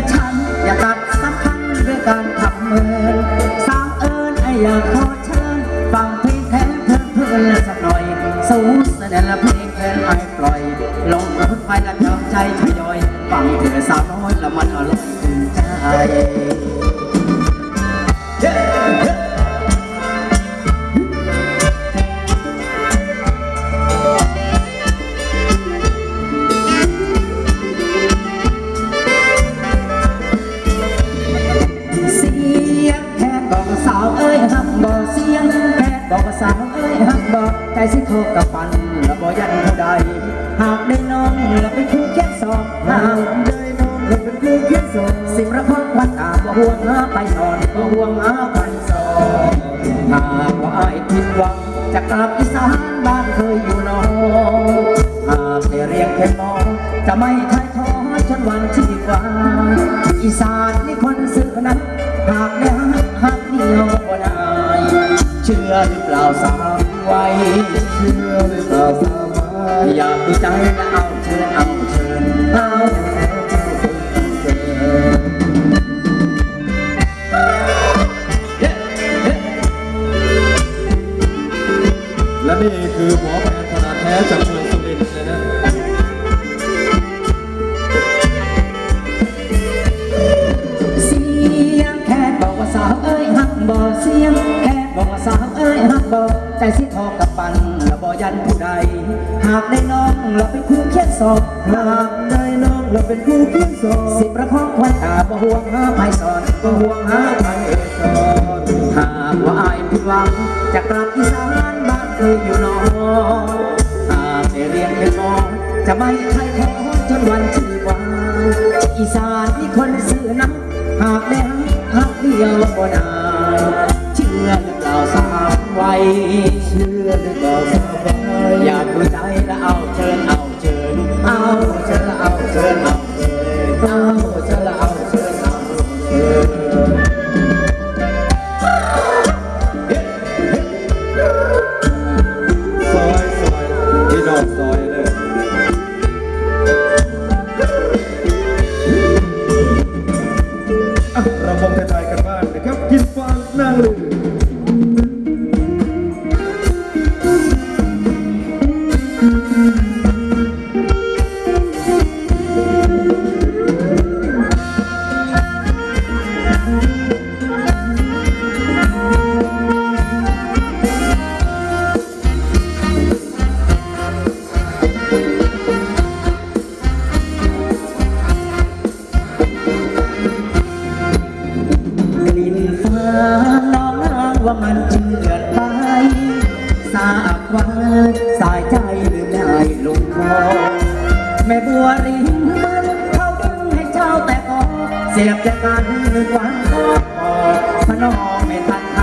อย่ บอกสาวเอ้ยฮักบอกใจสิโทกับปันและบ่ยันผู้ใดหากได้น้องและเป็นคู่แค่สองหากได้น้องและเป็นคู่แค่สองสิระพักวันตาบ่ห่วงหาไปสอนบ่ห่วงหาไปสอนหากว่าอ้ายผิดหวังจะกลับอีสานบ้านเคยอยู่นองหากได้เรียกแค่มองจะไม่ทายท้อจนวันที่กว่าอีสานนี่คนซื่อนะหากได้หักหักเดียวบ่ได้เชื่อหรือเปล่าสาวไว้เชื่อหรือเปล่าสาวไว้อยากมีใจและ สิบประคองควันตาบ่ห่วงหาไปสอนบ่ห่วงหาไปสอนหากว่าอายผิดหวังจะกลับอีสานบ้านเคยอยู่นอนหากได้เรียนเป็นหมอจะไม่ใครขอจนวันชีวานอีสานมีคนซื่อนักหากได้หักหักเดียวบ่ได้เชื่อหรือเปล่าสาวไว้เชื่อหรือเปล่า สียบจากกันหวันก็พอพระน้องไม่ทันท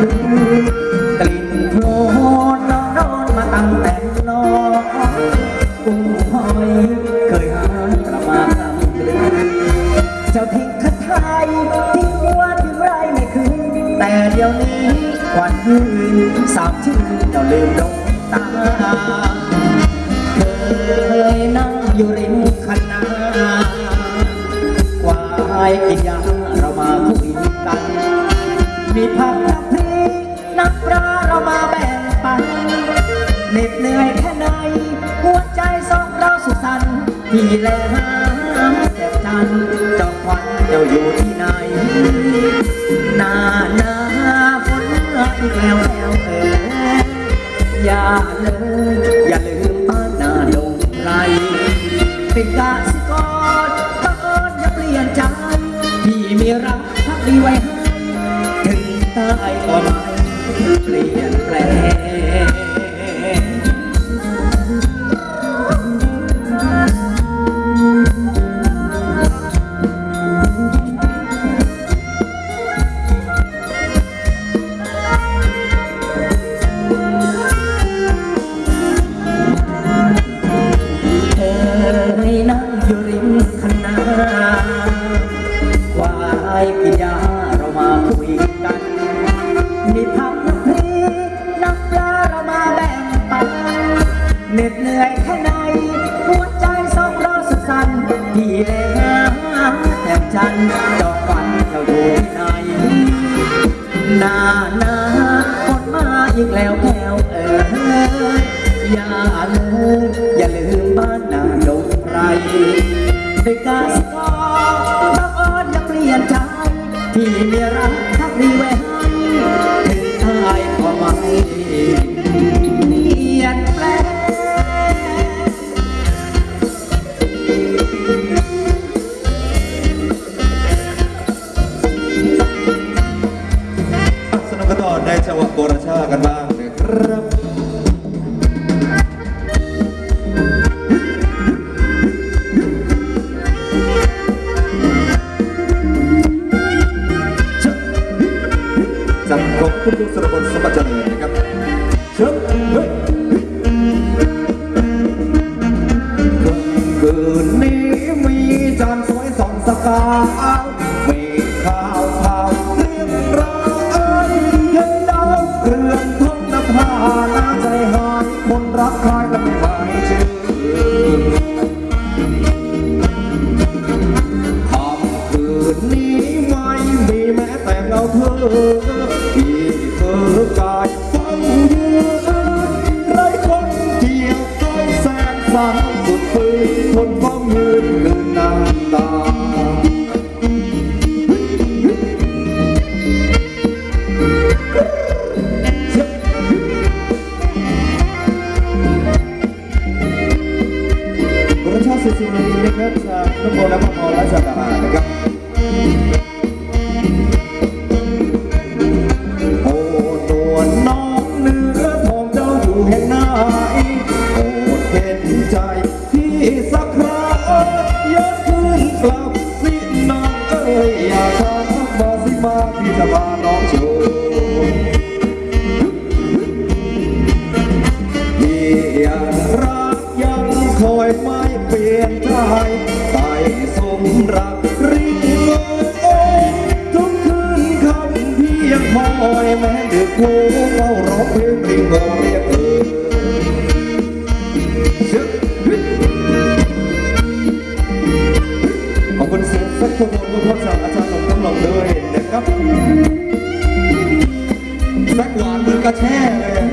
ำกลิ่นโคลนน้องโดนมาตั้งแต่นอกุ้งหอยเคยหากระมากำลือเจ้าทิ้งคัดไทยทิ้งวัวทิ้งไรไม่คืนแต่เดี๋ยวนี้วันหืนสาบชื่นเจ้าลืมดงตาเคยนั่งอยู่ริมคันนาายกินยาเรามาคุยกัน มีผักน้ำพริกน้ำปลาเรามาแบ่งปันเหน็ดเหนื่อยแค่ไหนหัวใจสองเราสุขสันต์พี่แลหาแจ่มจันทร์เจ้าควันเจ้าอยู่ที่ไหนนาหนาฝนอีกแล้วแล้วเอออย่าเลยายกินยาเรามาคุยกัน มีพักน้ำพริน้ำปลาเรามาแบ่งปันเหน็ดเหนื่อยแค่ไหนหัวใจสองเราสุดสันพี่เลยฮแต่จันทร์ ที่มีรักทักดีแว้ สอ นะครับจากน้ำโมและพระพรและจากดานะครับโอ้นวลน้องเนื้อทองเจ้าอยู่แห่งไหนโอ้เห็นใจพี่สักครายากขึ้นกลับสิน้องเอ้ยอยากทามาสิมาพี่จะพาน้องโชว์พี่ยังรักยังคอยไม่เปลี่ยนใจ คเฝ้าร้องเพลงริงโอเรียกเออเชื่อขอบคุณเสียงแซกโซโฟนผู้ทดสอบอาจารย์หลงกำลังด้วยนะครับสักหวานมือกระแช่เลย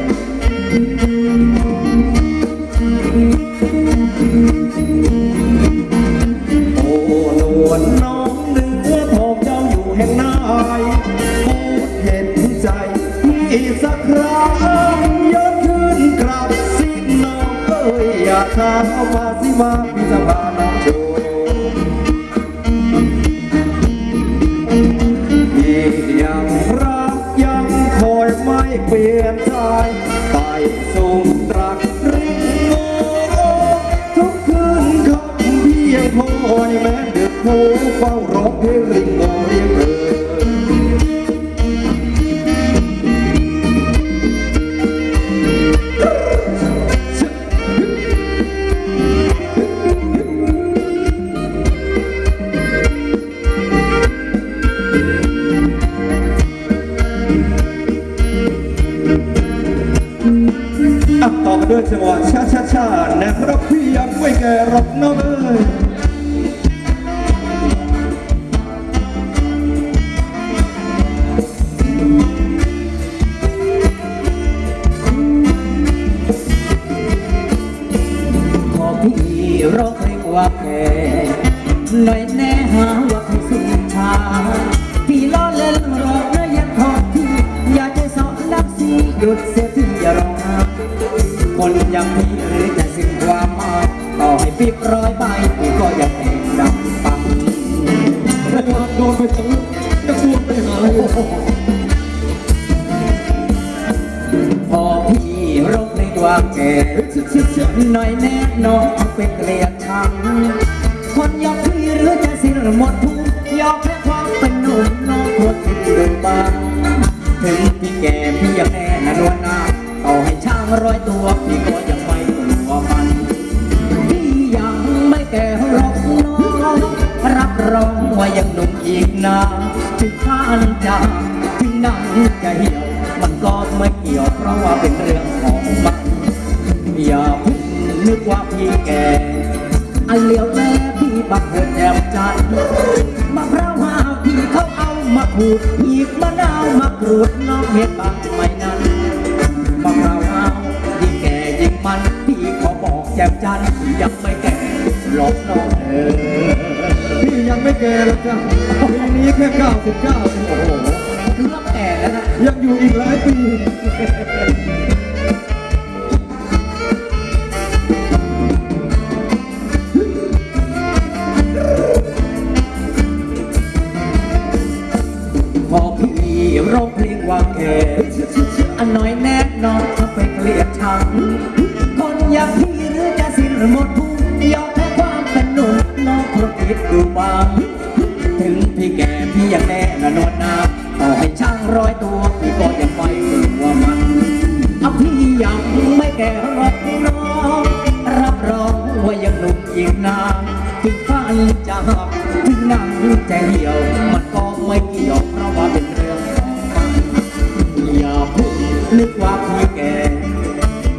อีสักครั้งยกขึ้นกลับสิน้องเอ้ยอยากถามมาสิมาพี่จะพาน้องโชว์พี่ยังรักยังคอยไม่เปลี่ยนใจใต้สูงตรัก แน่น้องเป็นเกลียดชังคนยอมพี่หรือจะสิ้นหมดทุกยอมแค่ความเป็นหนุ่มน้องควรคิดดูบ้างถึงพี่แก่พี่ยังแน่นนวลนาต่อให้ช่างร้อยตัวพี่ก็ยังไม่กลัวมันพี่ยังไม่แก่หรอกน้องรับรองว่ายังหนุ่มอีกนานถึงข้านจางถึงนังจะเหี่ยวมันก็ไม่เกี่ยวเพราะว่าเป็นเรื่องของมันอย่าพิ่ง นึกว่าพี่แก่อันเหลียวแลพี่บักเกิดแอบใจมะพร้าวหาวที่เขาเอามาขูดหีบมะนาวมากรูดน้องเห็ดบางไม่นั้นมะพร้าวหาวยิ่งแก่ยิ่งมันพี่ขอบอกแจ่มจันทร์ยังไม่แก่หลอกน้องเออพี่ยังไม่แก่หรอกจ้ะปีนี้แค่99โอ้โหเกือบแก่แล้วนะยังอยู่อีกหลายปี ร้องเพลงว่าแก่อันน้อยแน่นอนถ้าไปเกลียดชัง คนอย่างพี่หรือจะสิ้นหมดทุนยอมแพ้ความเป็นหนุ่มน้องคงคิดดูบ้างถึงพี่แก่พี่ยังแน่ละนวลนาต่อให้ช่างร้อยตัวพี่ก็ยังไม่กลัวมันเอาพี่ยังไม่แก่หรอกน้องรับรองว่ายังหนุ่มอีกนานถึงฟันจะหักถึงนั่งใจเหี่ยวมันก็ไม่เกี่ยว นึกว่าพี่แก่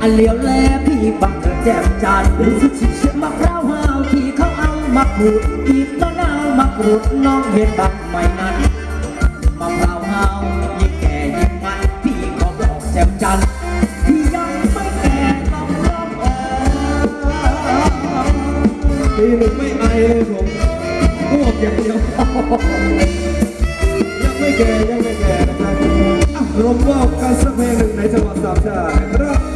อันเลี้ยวแลพี่บังกิดแจ่มจันทร์มะพร้าวหาวที่เขาเอามาขูดอีกมะนาวมากรูดน้องเห็นบังไม่นั้นมะพร้าวหาวยิ่งแก่ยิ่งมันพี่ขอบอกแจ่มจันทร์พี่ยังไม่แก่ต้องร้องเออปีหนึ่งไม่ไอเลยผมอ้วกอย่างเดียวยังไม่แก่ยังไม่แก่นะครับ รวมว่ากันสักเพลงหนึ่งในจังหวัดสามชาติครับ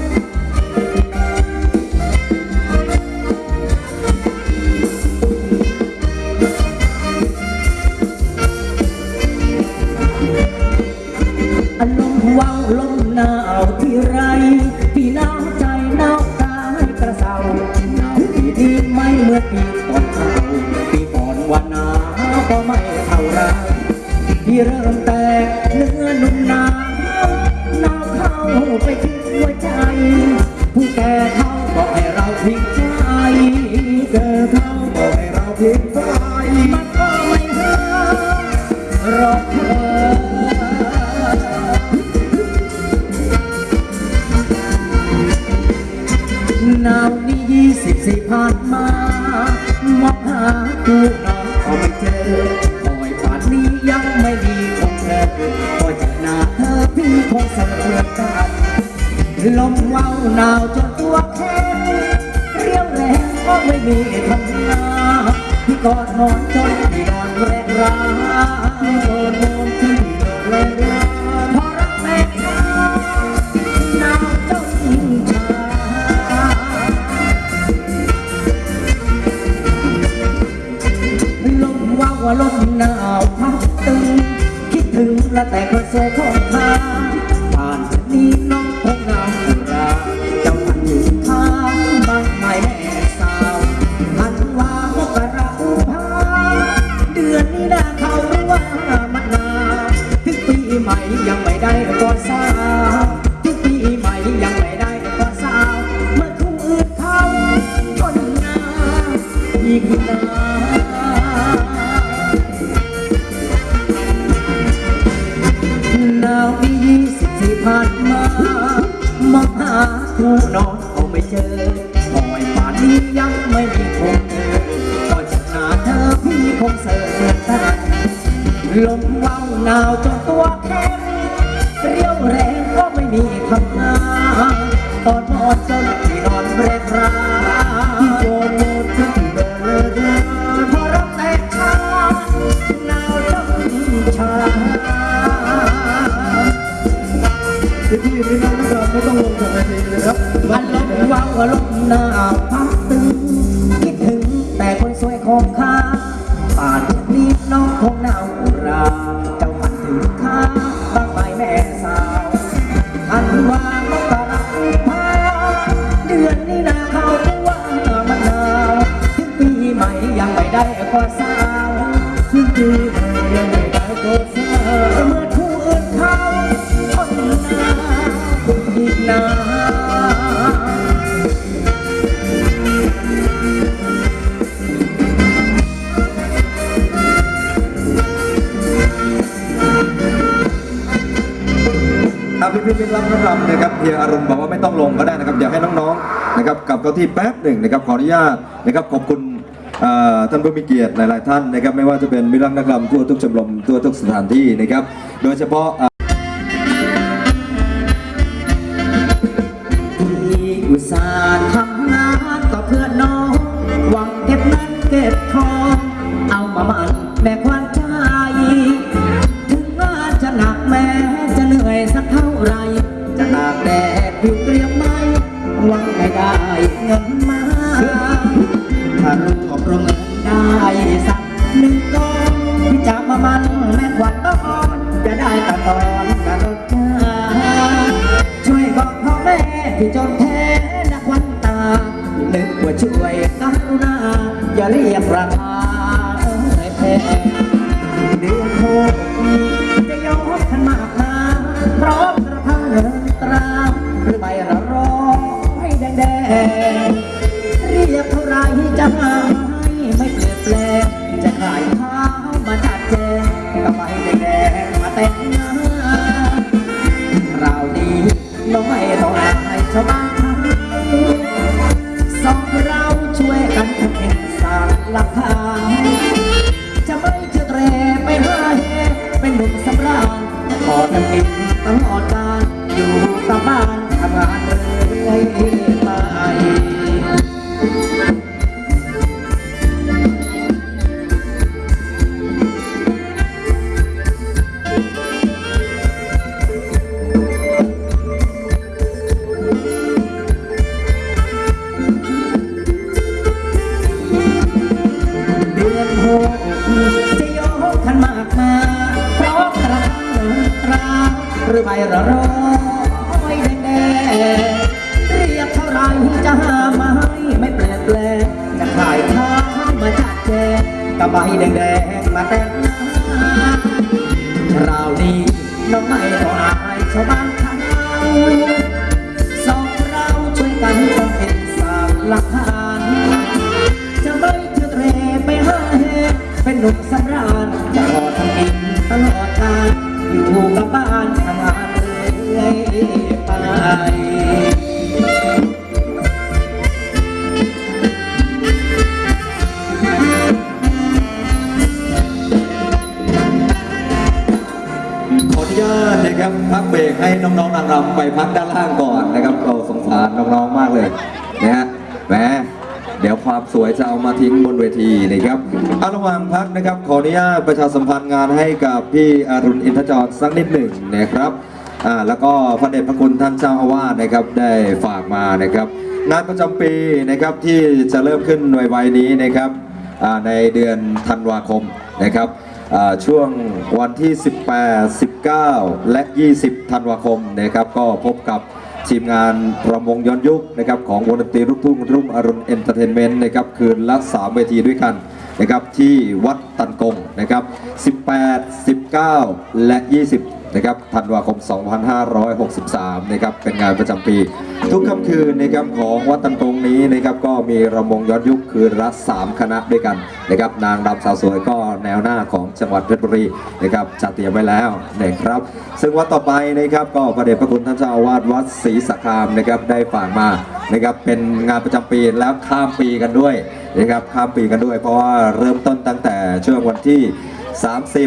ไม่มีทำงานพี่กอดนอนจนพี่นอนแรงร้าพี่อดนอนจนพี่นอนแรงร้าพอรักแม่ชาหนาวจนชาลมว่าวลมหนาวพัดตึง คิดถึงและแต่กระโซของข้า ยังไม่ได้ก่อนสาวถึงปีใหม่ยังไม่ได้ก่อนสาวเมื่อคู่อื่นเขาคนนาอีกนานหนาวปียี่สิบสี่ผ่านมามองหาคู่นอนเอาไม่เจอคอยป่านนี้ยังไม่มีคงเจอก็จะหาเธอพี่คงเสิร์ฟกันลมว้าวหนาวจน องข้าป่านนี้น้องคงหนาวรา เจ้าฝันถึงข้าบ้างไหมแม่สาวอันว่ามกราคมเดือนนี้นาเขาว่ามันหนาวถึงปีใหม่ยังไม่ได้ก็สาวถึงปีใหม่ยังไม่ได้ก็สาว พี่พี่พี่รับรับนะครับเฮียอารมณ์บอกว่าไม่ต้องลงก็ได้นะครับอยากให้น้องๆนะครับกลับเก้าที่แป๊บหนึ่งนะครับขออนุญาตนะครับขอบคุณท่านผู้มีเกียรติหลายๆท่านนะครับไม่ว่าจะเป็นมิรรังนักรำทั่วทุกชมรมทั่วทุกสถานที่นะครับโดยเฉพาะ กับใบแดงๆมาแต่งงาน ขออนุญาตนะครับพักเบรกให้น้องๆนางรำไปพักด้านล่างก่อนนะครับเราสงสารน้องๆมากเลยนะฮะแหมเดี๋ยวความสวยจะเอามาทิ้งบนเวทีนะครับอาระหว่างพักนะครับ ขออนุญาตประชาสัมพันธ์งานให้กับพี่อรุณอินทจรสักนิดหนึ่งนะครับอ่าแล้วก็พระเดชพระคุณท่านเจ้าอาวาสนะครับได้ฝากมานะครับ งานประจำปีนะครับที่จะเริ่มขึ้นในวัยนี้นะครับอ่าในเดือนธันวาคมนะครับ ช่วงวันที่ 18 19 และ 20 ธันวาคมนะครับก็พบกับทีมงานรำวงย้อนยุคนะครับของวงดนตรีลูกทุ่งรุ่งอรุณเอนเตอร์เทนเมนต์นะครับคืนละ 3 เวทีด้วยกันนะครับที่วัดตันกงนะครับ 18 19 และ 20 นะครับธันวาคม 2563 นะครับเป็นงานประจำปี ทุกค่ำคืนนะครับของวัดตันกงนี้นะครับก็มีรำวงย้อนยุคคืนละ 3 คณะด้วยกันนะครับนางรำสาวสวยก็แนวหน้าของ จังหวัดเพชรบุรีนะครับจัดเตรียมไว้แล้วนะครับ ซึ่งวัดต่อไปนะครับก็พระเดชพระคุณท่านเจ้าอาวาสวัดศรีสักคามนะครับได้ฝากมานะครับเป็นงานประจำปีแล้วข้ามปีกันด้วยนะครับข้ามปีกันด้วย เพราะว่าเริ่มต้นตั้งแต่ช่วงวันที่ 30